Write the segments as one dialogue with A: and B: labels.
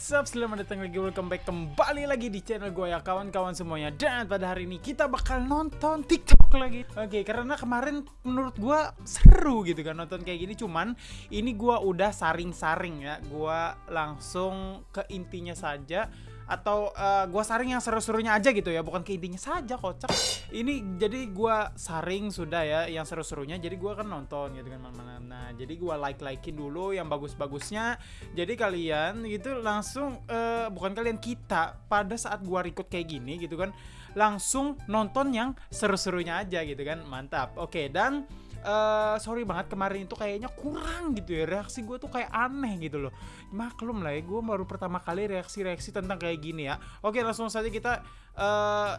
A: What's up? Selamat datang lagi, welcome back kembali lagi di channel gue ya kawan-kawan semuanya. Dan pada hari ini kita bakal nonton TikTok lagi. Oke, karena kemarin menurut gue seru gitu kan nonton kayak gini. Cuman ini gue udah saring-saring ya. Gue langsung ke intinya saja atau uh, gua saring yang seru-serunya aja gitu ya bukan ke intinya saja kocak. Ini jadi gua saring sudah ya yang seru-serunya jadi gua kan nonton gitu kan mana nah jadi gua like likein dulu yang bagus-bagusnya. Jadi kalian gitu langsung uh, bukan kalian kita pada saat gua record kayak gini gitu kan langsung nonton yang seru-serunya aja gitu kan. Mantap. Oke dan uh, sorry banget kemarin itu kayaknya kurang gitu ya. Reaksi gue tuh kayak aneh gitu loh. Maklum lah ya gue baru pertama kali reaksi-reaksi tentang kayak gini ya. Oke langsung saja kita uh,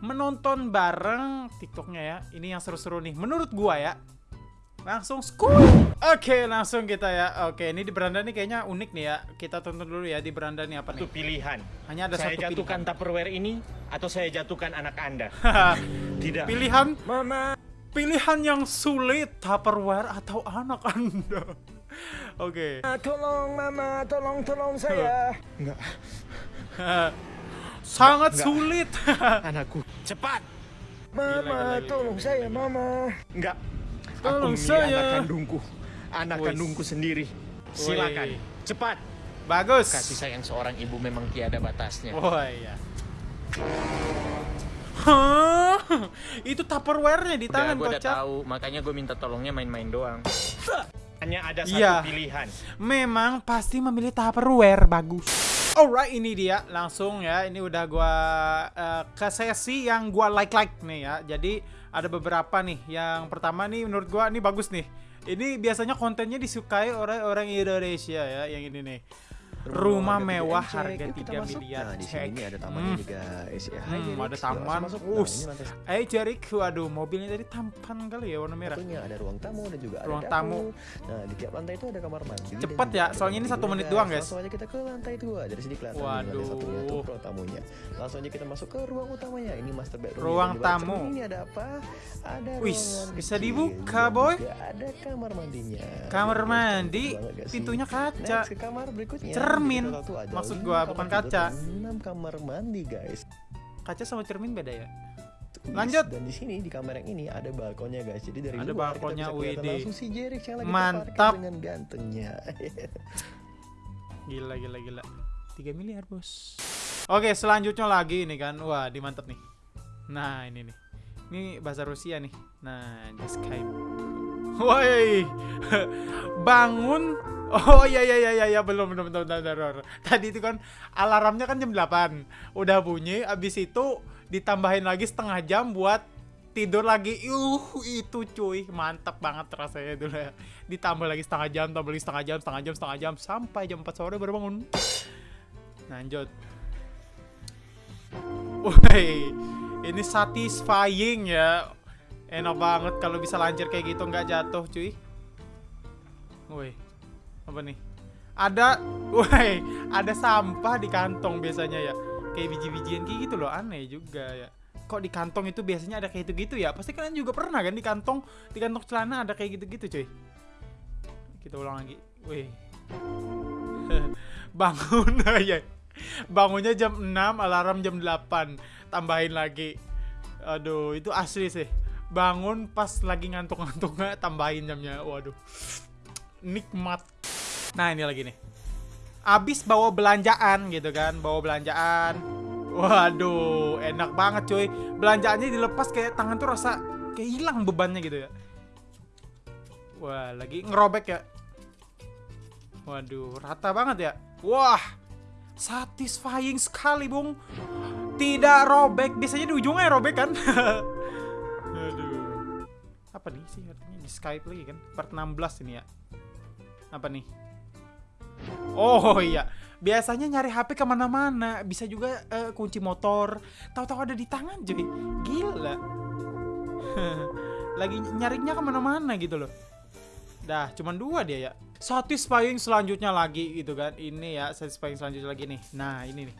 A: menonton bareng tiktoknya ya. Ini yang seru-seru nih menurut gue ya. Langsung school Oke langsung kita ya. Oke ini di beranda nih kayaknya unik nih ya. Kita tonton dulu ya di beranda nih apa nih?
B: Itu pilihan.
A: Hanya ada
B: saya
A: satu
B: jatuhkan
A: pilihan.
B: Tupperware ini Atau saya jatuhkan anak anda? Tidak.
A: Pilihan?
B: Mama
A: Pilihan yang sulit Tupperware atau anak anda? Oke.
B: Ah, Tolong mama Tolong tolong saya. Enggak
A: Sangat
B: Enggak.
A: sulit.
B: Anakku. Cepat. Mama
A: gila, gila.
B: tolong saya mama. Enggak
A: Tolong
B: Aku
A: saya.
B: anak kandungku. Anak
A: Wis.
B: kandungku sendiri. Silakan.
A: Woi.
B: Cepat.
A: Bagus.
B: Kasih sayang seorang ibu memang tiada batasnya.
A: Oh iya. Hah? Itu Tupperware-nya di
B: Udah
A: tangan
B: gue udah tahu Makanya gue minta tolongnya main-main doang Hanya ada satu
A: Iya.
B: pilihan
A: Memang pasti memilih Tupperware bagus. Alright, ini dia langsung ya. Ini udah gua eh, ke sesi yang gua like-like nih ya. Jadi ada beberapa nih. Yang pertama nih menurut gua ini bagus nih. Ini biasanya kontennya disukai oleh orang Indonesia ya, yang ini nih. Rumah mewah harga 3 miliar.
C: Nah, di
A: Cek.
C: sini ada tamannya
A: Hmm.
C: juga. Eh, si- Hai,
A: Hmm, ada
C: Yuk,
A: taman.
C: masuk. Nah,
A: Us.
C: lantai
A: Eh, Jarik, waduh, mobilnya tadi tampan kali ya warna merah.
C: satunya ada ruang tamu dan juga
A: Ruang
C: ada
A: tamu.
C: Nah, di tiap lantai itu ada kamar mandi. juga
A: ya, soalnya ini satu menit doang, guys.
C: Langsung aja kita ke lantai dua. Dari sini kelihatan lantai
A: Waduh.
C: satunya tuh ruang tamunya. Langsung aja kita masuk ke ruang utamanya. Ini master bedroom.
A: Ruang tamu.
C: Ini ada apa? Ada
A: Wis, bisa dibuka, boy.
C: ada kamar mandinya.
A: Kamar mandi, pintunya kaca.
C: Ke kamar berikutnya.
A: Cermin.
C: Ada
A: Maksud gua, bukan kaca.
C: enam kamar mandi, guys.
A: Kaca sama cermin beda ya? Lanjut.
C: Dan di sini di kamar yang ini ada balkonnya guys. Jadi dari
A: Ada
C: luar
A: balkonnya,
C: kita bisa kelihatan langsung si Jerik yang lagi
A: Mantap.
C: dengan gantengnya.
A: Gila gila gila 3 miliar bos Oke selanjutnya lagi nih kan Wah di mantap nih Nah ini nih Ini bahasa Rusia nih Nah di Skype Woi Bangun Oh iya iya iya iya iya belum belum belum belum. Tadi itu kan alarmnya kan jam 8 Udah bunyi abis itu ditambahin lagi setengah jam buat tidur lagi uh itu cuy mantap banget rasanya dulu ya ditambah lagi setengah jam tambah lagi setengah jam setengah jam setengah jam sampai jam 4 sore baru bangun lanjut Woi, ini satisfying ya. Enak banget kalau bisa lancar kayak gitu nggak jatuh, cuy. Woi, apa nih? Ada, woi, ada sampah di kantong biasanya ya. Kayak biji-bijian kayak gitu loh, aneh juga ya. Kok di kantong itu biasanya ada kayak gitu-gitu ya? Pasti kalian juga pernah kan di kantong, di kantong celana ada kayak gitu-gitu, cuy. Kita ulang lagi. Woi. Bangun ya. Bangunnya jam 6, alarm jam 8. Tambahin lagi. Aduh, itu asli sih. Bangun pas lagi ngantuk-ngantuknya tambahin jamnya. Waduh. Nikmat. Nah, ini lagi nih. Abis bawa belanjaan gitu kan, bawa belanjaan. Waduh, enak banget cuy. Belanjaannya dilepas kayak tangan tuh rasa kayak hilang bebannya gitu ya. Wah, lagi ngerobek ya. Waduh, rata banget ya. Wah, satisfying sekali, Bung. Tidak robek, biasanya di ujungnya robek kan. Aduh. Apa nih sih artinya di Skype lagi kan? Part 16 ini ya. Apa nih? Oh iya, biasanya nyari HP ke mana-mana, bisa juga eh, kunci motor, tahu-tahu ada di tangan cuy, gila. Lagi nyarinya ke mana-mana gitu loh. Dah, cuman dua dia ya. Satisfying selanjutnya lagi gitu kan. Ini ya, satisfying selanjutnya lagi nih. Nah, ini nih.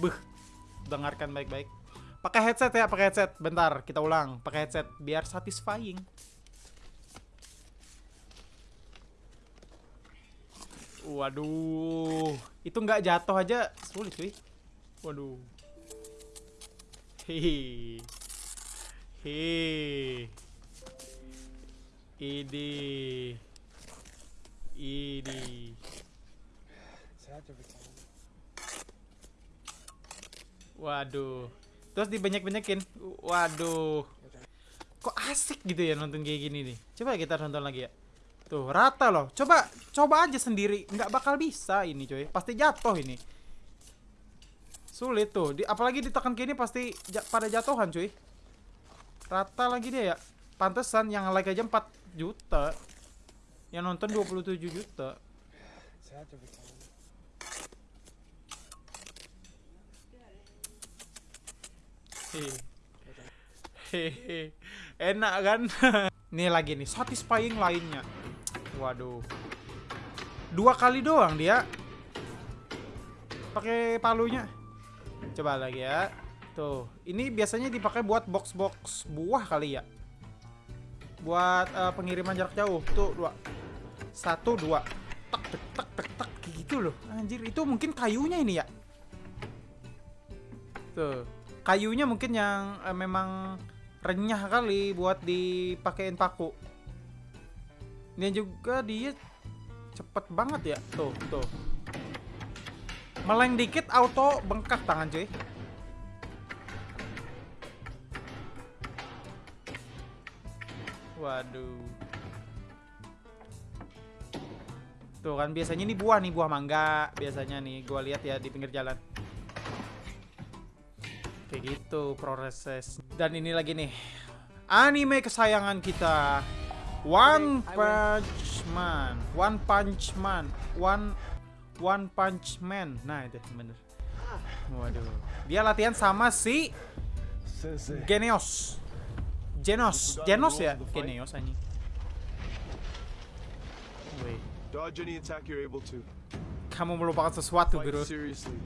A: Buh. Dengarkan baik-baik. Pakai headset ya, pakai headset. Bentar, kita ulang. Pakai headset biar satisfying. Waduh, itu nggak jatuh aja sulit cuy. Waduh. Hehe. Hehe. Ini. Ini. Waduh. Terus dibanyak-banyakin. Waduh. Kok asik gitu ya nonton kayak gini nih. Coba kita nonton lagi ya. Tuh, rata loh. Coba coba aja sendiri. Nggak bakal bisa ini, coy. Pasti jatuh ini. Sulit tuh. Di, apalagi ditekan gini pasti ja- pada jatuhan, cuy. Rata lagi dia ya. Pantesan yang like aja 4 juta. Yang nonton 27 juta. Hehe. Hehe. Enak kan? nih lagi nih, satisfying lainnya. Waduh. Dua kali doang dia. Pakai palunya. Coba lagi ya. Tuh, ini biasanya dipakai buat box-box buah kali ya. Buat eh, pengiriman jarak jauh. Tuh, dua. Satu, dua. Tak, tak, tak, tak. Kayak gitu loh. Anjir, itu mungkin kayunya ini ya. Tuh. Kayunya mungkin yang eh, memang renyah kali buat dipakein paku. Dan juga dia cepet banget ya. Tuh, tuh. Meleng dikit auto bengkak tangan cuy. Waduh. Tuh kan biasanya ini buah nih, buah mangga biasanya nih gua lihat ya di pinggir jalan. Kayak gitu proses. Dan ini lagi nih. Anime kesayangan kita. One Punch Man. One Punch Man. One One Punch Man. Nah, itu bener. Waduh. Dia latihan sama si. Geneos. Genos. Genos ya? Geneos anjing. Wait.
D: Dodge any attack you're able to.
A: Kamu melupakan sesuatu, bro.
D: seriously.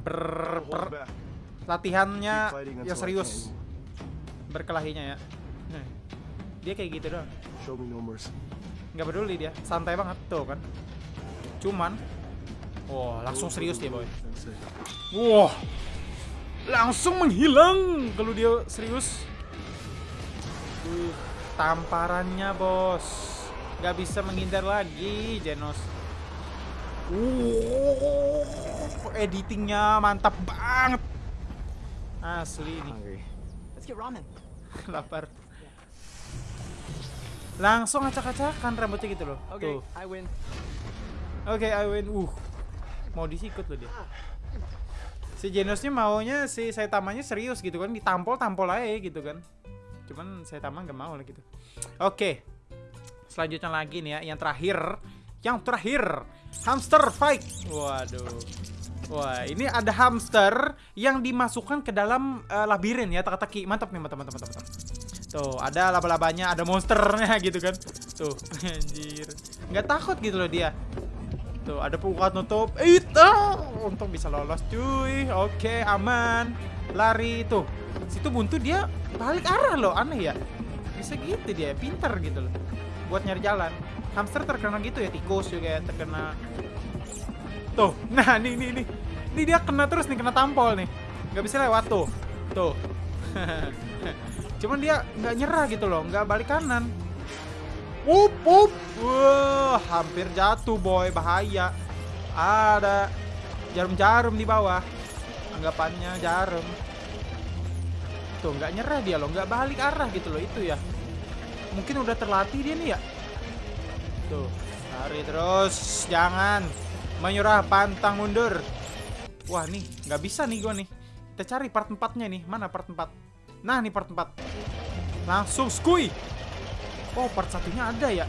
A: Ber,
D: back.
A: latihannya ya serius. Berkelahinya ya. Dia kayak gitu doang.
D: Show me no mercy.
A: nggak peduli dia. Santai banget. Tuh kan. Cuman wah langsung serius dia boy. Wah langsung menghilang. Kalau dia serius tamparannya bos. Nggak bisa menghindar lagi Genos. Uh editingnya mantap banget. Asli ini.
C: Hungry.
E: Let's get ramen.
A: lapar langsung acak-acakan rambutnya gitu loh
E: Okay,
A: tuh
E: I win.
A: Oke, I win. Uh. Mau disikut loh dia. Si Genosnya maunya si Saitamanya serius gitu kan, ditampol-tampol aja gitu kan. Cuman Saitama nggak mau lah gitu. Oke. Selanjutnya lagi nih ya, yang terakhir. Yang terakhir, hamster fight. Waduh. Wah, ini ada hamster yang dimasukkan ke dalam eh, labirin ya, teka-teki. Mantap nih, mantap, mantap, mantap, mantap. Tuh, ada laba-labanya, ada monsternya gitu kan. Tuh, anjir. Nggak takut gitu loh dia. Tuh, ada pembukaan nutup. Itu, untung bisa lolos cuy. Oke, aman. Lari tuh. Situ buntu dia balik arah loh, aneh ya. Bisa gitu dia, pinter gitu loh. Buat nyari jalan. Hamster terkena gitu ya, tikus juga ya, terkena. Tuh, nah nih nih nih. Ini dia kena terus nih, kena tampol nih. Nggak bisa lewat tuh. Tuh. Cuman dia nggak nyerah gitu loh, nggak balik kanan. Up, up. Wah, hampir jatuh boy, bahaya. Ada jarum-jarum di bawah. Anggapannya jarum. Tuh, nggak nyerah dia loh, nggak balik arah gitu loh itu ya. Mungkin udah terlatih dia nih ya. Tuh, lari terus, jangan menyerah, pantang mundur. Wah nih, nggak bisa nih gua nih. Kita cari part 4-nya nih, mana part 4? Nah, nih part 4. Langsung skui. Oh, part satunya ada ya.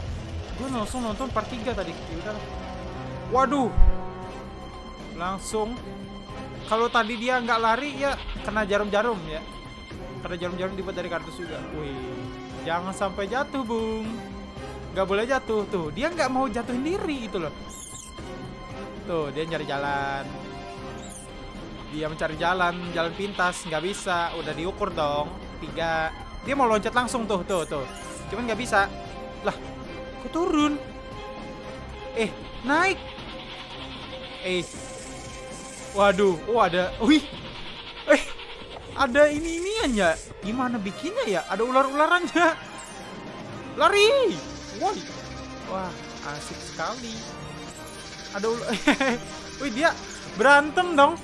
A: Gue langsung nonton part 3 tadi. Yaudah. Waduh. Langsung. Kalau tadi dia nggak lari ya kena jarum-jarum ya. Kena jarum-jarum dibuat dari kardus juga. Wih. Jangan sampai jatuh, Bung. Nggak boleh jatuh tuh. Dia nggak mau jatuhin diri itu loh. Tuh, dia nyari jalan. Dia mencari jalan, jalan pintas, nggak bisa. Udah diukur dong. Tiga. Dia mau loncat langsung tuh, tuh, tuh. Cuman nggak bisa. Lah, kok turun? Eh, naik. Eh. Waduh, oh ada. Wih. Eh. Ada ini inian ya. Gimana bikinnya ya? Ada ular-ularannya. Lari. Wah. Wah, asik sekali. Ada ular. Wih, dia berantem dong.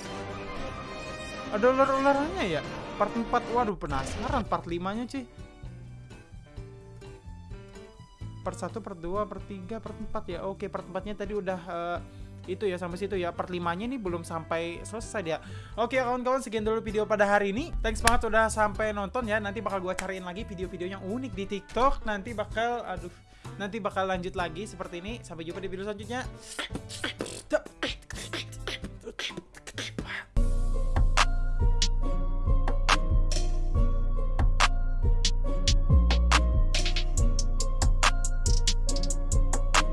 A: Ada ular-ularannya ya? Part 4. Waduh, penasaran part 5-nya, cuy. Part 1, part 2, part 3, part 4 ya. Oke, part 4-nya tadi udah eh, itu ya sampai situ ya. Part 5-nya nih belum sampai selesai dia. Oke, kawan-kawan sekian dulu video pada hari ini. Thanks banget udah sampai nonton ya. Nanti bakal gua cariin lagi video-video yang unik di TikTok. Nanti bakal aduh, nanti bakal lanjut lagi seperti ini. Sampai jumpa di video selanjutnya.